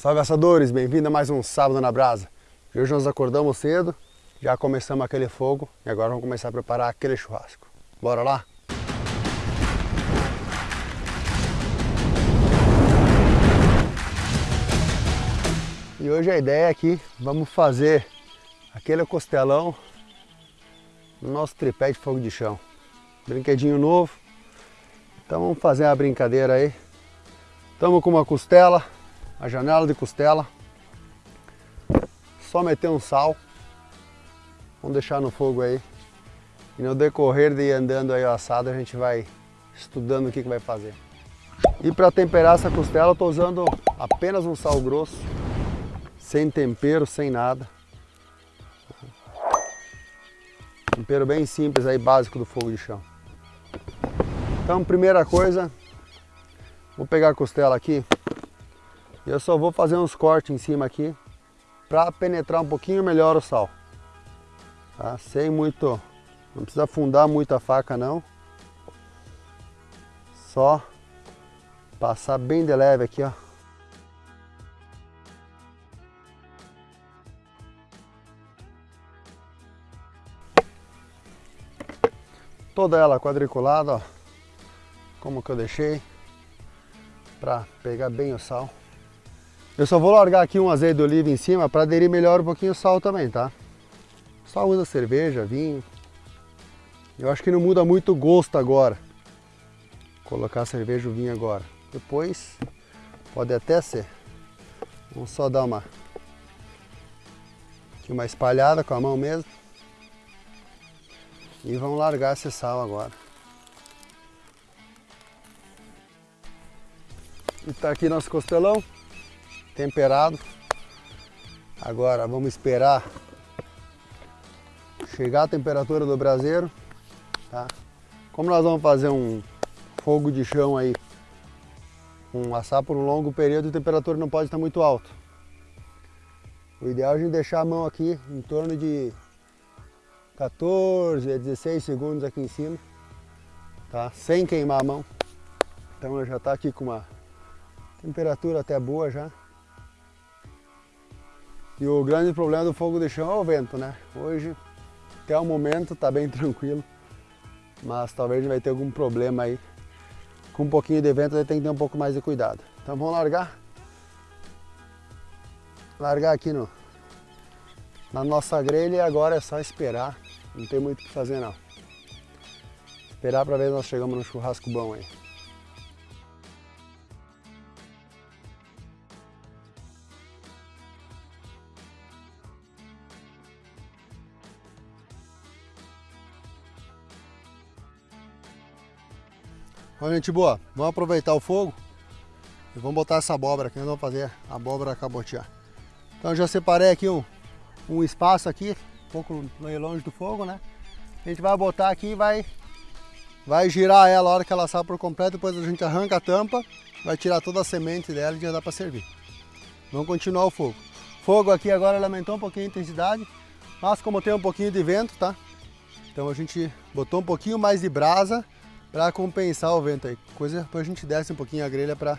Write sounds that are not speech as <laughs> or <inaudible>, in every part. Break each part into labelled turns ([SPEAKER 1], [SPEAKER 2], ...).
[SPEAKER 1] Salve assadores, bem-vindo a mais um Sábado na Brasa. Hoje nós acordamos cedo, já começamos aquele fogo e agora vamos começar a preparar aquele churrasco. Bora lá? E hoje a ideia aqui, vamos fazer aquele costelão no nosso tripé de fogo de chão. Brinquedinho novo. Então vamos fazer uma brincadeira aí. Estamos com uma costela, a janela de costela. Só meter um sal. Vamos deixar no fogo aí. E no decorrer de ir andando aí o assado, a gente vai estudando o que, que vai fazer. E para temperar essa costela, eu estou usando apenas um sal grosso, sem tempero, sem nada. Tempero bem simples aí, básico do fogo de chão. Então, primeira coisa, vou pegar a costela aqui eu só vou fazer uns cortes em cima aqui para penetrar um pouquinho melhor o sal. Tá? Sem muito, não precisa afundar muito a faca não. Só passar bem de leve aqui, ó. Toda ela quadriculada, ó como que eu deixei, para pegar bem o sal. Eu só vou largar aqui um azeite de oliva em cima para aderir melhor um pouquinho o sal também, tá? Só usa cerveja, vinho. Eu acho que não muda muito o gosto agora. Colocar cerveja ou vinho agora. Depois pode até ser. Vamos só dar uma, aqui uma espalhada com a mão mesmo. E vamos largar esse sal agora. E tá aqui nosso costelão, temperado. Agora vamos esperar chegar a temperatura do braseiro, tá? Como nós vamos fazer um fogo de chão aí, um assar por um longo período, a temperatura não pode estar muito alta. O ideal é a gente deixar a mão aqui em torno de 14 a 16 segundos aqui em cima, tá? Sem queimar a mão. Então já está aqui com uma Temperatura até boa já. E o grande problema do fogo de chão é o vento, né? Hoje, até o momento, tá bem <laughs> tranquilo. Mas talvez vai ter algum problema aí. Com um pouquinho de vento, tem que ter um pouco mais de cuidado. Então vamos largar. Largar aqui no, na nossa grelha e agora é só esperar. Não tem muito o que fazer não. Esperar para ver se nós chegamos no churrasco bom aí. Olha gente boa, vamos aproveitar o fogo e vamos botar essa abóbora aqui, nós vamos fazer a abóbora cabotear. Então já separei aqui um, um espaço aqui, um pouco longe do fogo, né? A gente vai botar aqui e vai, vai girar ela a hora que ela assar por completo, depois a gente arranca a tampa, vai tirar toda a semente dela e já dá para servir. Vamos continuar o fogo. Fogo aqui agora aumentou um pouquinho a intensidade, mas como tem um pouquinho de vento, tá? Então a gente botou um pouquinho mais de brasa para compensar o vento aí. Coisa para a gente desce um pouquinho a grelha para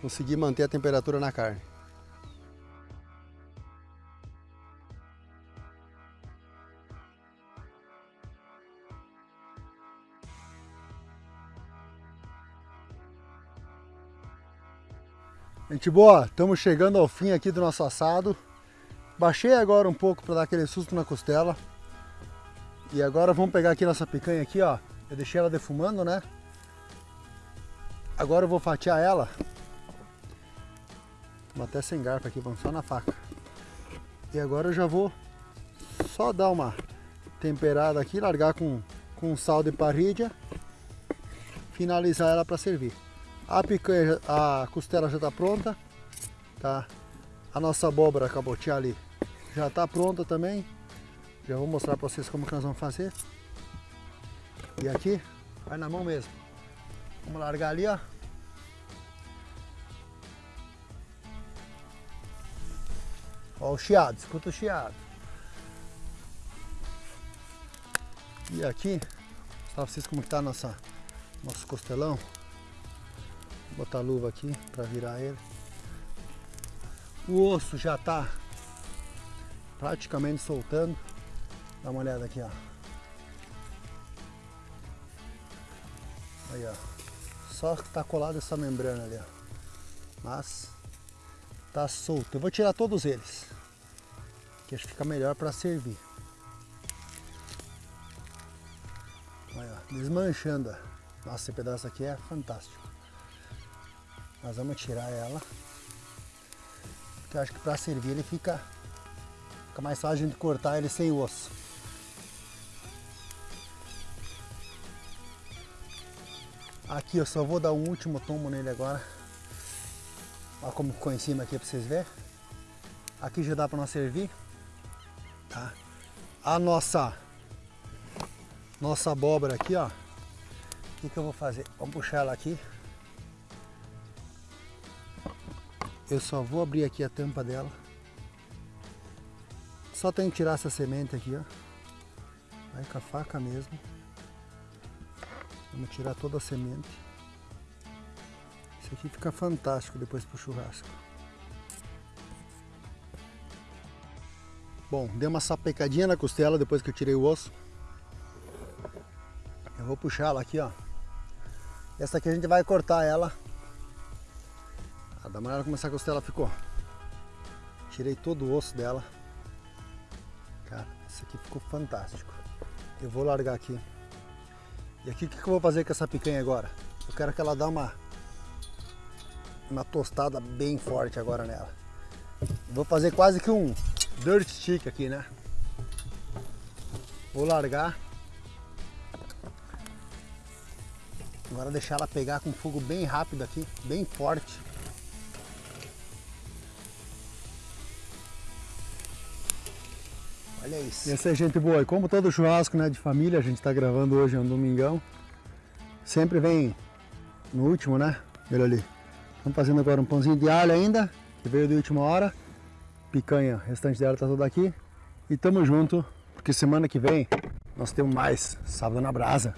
[SPEAKER 1] conseguir manter a temperatura na carne. Gente boa, estamos chegando ao fim aqui do nosso assado. Baixei agora um pouco para dar aquele susto na costela. E agora vamos pegar aqui nossa picanha aqui, ó. Eu deixei ela defumando, né? Agora eu vou fatiar ela. Vou até sem garfo aqui, vamos só na faca. E agora eu já vou só dar uma temperada aqui, largar com, com sal de parrilha. Finalizar ela para servir. A picanha, a costela já está pronta. Tá? A nossa abóbora cabotiá ali já está pronta também. Já vou mostrar para vocês como que nós vamos fazer. E aqui, vai na mão mesmo. Vamos largar ali, ó. Ó o chiado, escuta o chiado. E aqui, mostrar pra vocês como está nossa, nosso costelão. Vou botar a luva aqui para virar ele. O osso já está praticamente soltando. Dá uma olhada aqui, ó. Aí, ó. Só está colado essa membrana ali, ó. Mas tá solto. Eu vou tirar todos eles. Que acho que fica melhor para servir. Olha, ó, desmanchando. Nossa, esse pedaço aqui é fantástico. Nós vamos tirar ela. Porque eu acho que para servir ele fica, fica mais fácil de cortar ele sem osso. Aqui eu só vou dar um último tombo nele agora. Olha como ficou em cima aqui para vocês verem. Aqui já dá para nós servir. Tá? A nossa nossa abóbora aqui, ó. O que, que eu vou fazer? Vamos puxar ela aqui. Eu só vou abrir aqui a tampa dela. Só tem que tirar essa semente aqui, ó. Vai com a faca mesmo. Vamos tirar toda a semente. Isso aqui fica fantástico depois pro churrasco. Bom, deu uma sapecadinha na costela depois que eu tirei o osso. Eu vou puxar ela aqui, ó. Essa aqui a gente vai cortar ela. Ah, uma olhada como essa costela ficou. Tirei todo o osso dela. Cara, esse aqui ficou fantástico. Eu vou largar aqui. E aqui o que eu vou fazer com essa picanha agora? Eu quero que ela dê uma, uma tostada bem forte agora nela. Vou fazer quase que um dirt stick aqui, né? Vou largar. Agora deixar ela pegar com fogo bem rápido aqui, bem forte. Olha isso. Essa é gente boa. E como todo churrasco né, de família, a gente está gravando hoje, é um domingão. Sempre vem no último, né? Olha ali. Estamos fazendo agora um pãozinho de alho ainda, que veio de última hora. Picanha, o restante dela tá toda aqui. E tamo junto, porque semana que vem nós temos mais Sábado na Brasa.